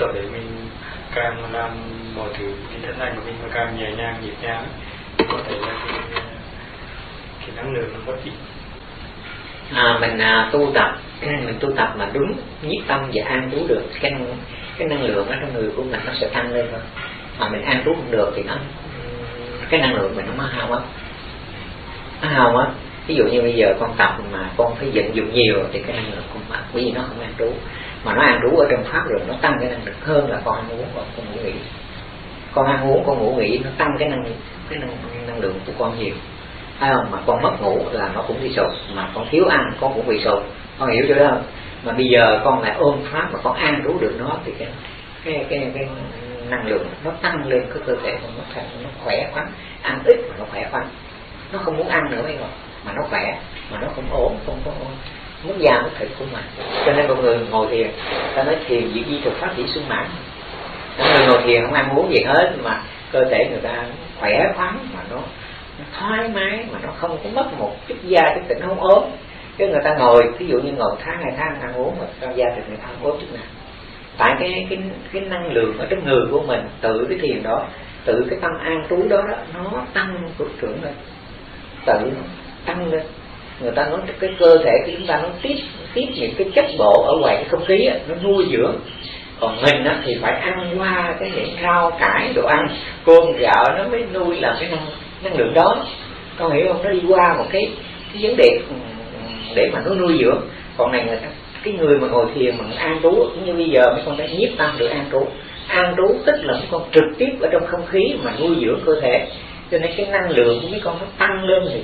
tập để mình càng làm mọi thứ cái thân này của mình mà càng nhẹ nhàng nhịp nhàng có thể là cái, cái năng lượng nó mất ít à, mình à, tu tập mình tu tập mà đúng nhiếp tâm và an trú được cái cái năng lượng ở trong người của mình nó sẽ tăng lên thôi. Mà mình an trú không được thì nó cái năng lượng mình nó hao mất nó hao mất ví dụ như bây giờ con tập mà con phải vận dụng nhiều thì cái năng lượng của mình bởi vì nó không an trú mà nó ăn đủ ở trong pháp rồi nó tăng cái năng lượng hơn là con ăn uống và con ngủ nghỉ. Con ăn uống con ngủ nghỉ nó tăng cái năng cái năng, năng lượng của con nhiều. Hay không? Mà con mất ngủ là nó cũng bị sụt. Mà con thiếu ăn con cũng bị sụt. Con hiểu chưa đó không? Mà bây giờ con lại ôm pháp mà con ăn đủ được nó thì cái cái cái, cái năng lượng nó tăng lên cái cơ thể của nó thành nó khỏe khoắn. Ăn ít mà nó khỏe khoắn. Nó không muốn ăn nữa mấy người mà nó khỏe mà nó không ốm không có mất da mất thịt của mình cho nên con người ngồi thiền ta nói thiền diệt di thực pháp chỉ sung mãn người ngồi thiền không ăn uống gì hết mà cơ thể người ta khỏe khoắn mà nó, nó thoải mái mà nó không có mất một chút da chút thịt không ốm. Chứ người ta ngồi ví dụ như ngồi tháng hai tháng ăn uống mà da thịt người ta không ốm chút nào. Tại cái cái cái năng lượng ở trong người của mình tự cái thiền đó tự cái tâm an trú đó, đó nó tăng cực trưởng lên. Tự tăng lên người ta nói cái cơ thể của chúng ta nó tiếp tiếp những cái chất bộ ở ngoài cái không khí ấy, nó nuôi dưỡng. Còn mình á, thì phải ăn qua cái những rau cải đồ ăn. Cơm gạo nó mới nuôi làm cái năng năng lượng đó. Con hiểu không? Nó đi qua một cái cái vấn đề ừ, để mà nó nuôi dưỡng. Còn này người ta cái người mà ngồi thiền mà an trú cũng như bây giờ mấy con đã nhiếp tâm được an trú. An trú tức là mấy con trực tiếp ở trong không khí mà nuôi dưỡng cơ thể. Cho nên cái năng lượng của mấy con nó tăng lên thì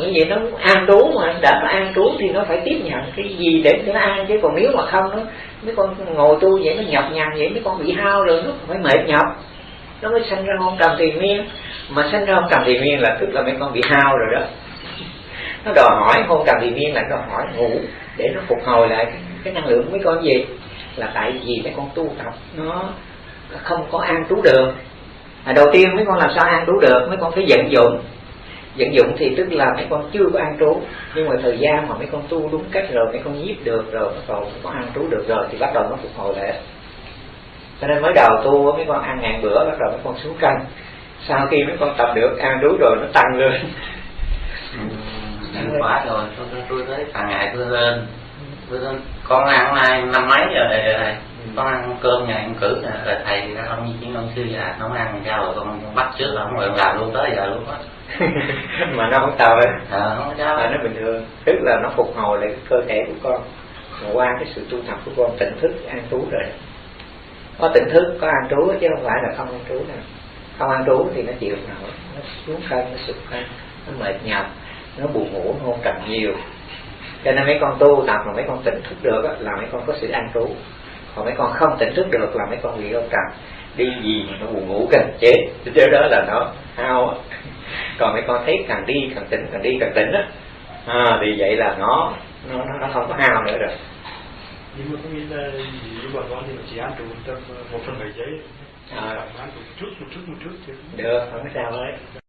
cái vậy nó an trú mà đã nó an trú thì nó phải tiếp nhận cái gì để nó an chứ còn nếu mà không nó mấy con ngồi tu vậy nó nhọc nhằn vậy mấy con bị hao rồi nó phải mệt nhọc. Nó mới sanh ra hôn trầm tiền miên. Mà sanh ra hôn trầm tiền miên là tức là mấy con bị hao rồi đó. Nó đòi hỏi hôn trầm tiền miên là đòi hỏi ngủ để nó phục hồi lại cái, cái năng lượng mấy con gì? Là tại vì mấy con tu tập nó không có an trú được. À, đầu tiên mấy con làm sao an trú được? Mấy con phải vận dụng vận dụng thì tức là mấy con chưa có an trú, nhưng mà thời gian mà mấy con tu đúng cách rồi, mấy con nhiếp được rồi bắt đầu có an trú được rồi thì bắt đầu nó phục hồi lại. Cho nên mới đầu tu mấy con ăn ngàn bữa, bắt đầu mấy con xuống cân sau khi mấy con tập được an trú rồi nó tăng lên. Ừ, ăn quá rồi. Tôi tôi thấy càng ngày tôi lên. Tôi con ăn nay năm mấy giờ rồi này? Con ăn cơm nhà em cử rồi thầy ông như chiến ông sư già nó ăn sao rồi con bắt trước là không rồi làm luôn tới giờ luôn á. Mà nó không sao hết. À, không sao. À, nó bình thường. Tức là nó phục hồi lại cơ thể của con. Mà qua cái sự tu tập của con tỉnh thức an trú rồi. Có tỉnh thức có an trú chứ không phải là không an trú nào không an trú thì nó chịu nổi nó xuống cân nó sụt cân nó mệt nhọc nó buồn ngủ nó hôn trầm nhiều. Cho nên mấy con tu tập mà mấy con tỉnh thức được là mấy con có sự an trú còn mấy con không tỉnh thức được là mấy con bị hôn trầm đi gì mà nó buồn ngủ cần chết. Chứ đó là nó hao còn mấy con thấy càng đi càng tỉnh càng đi càng tỉnh á. À, thì vậy là nó nó nó không có hao nữa rồi. Nhưng mà có nghĩa là với bà con thì chỉ ăn trụ một phần bảy giấy. À. ăn một chút một chút một chút chứ được không có sao hết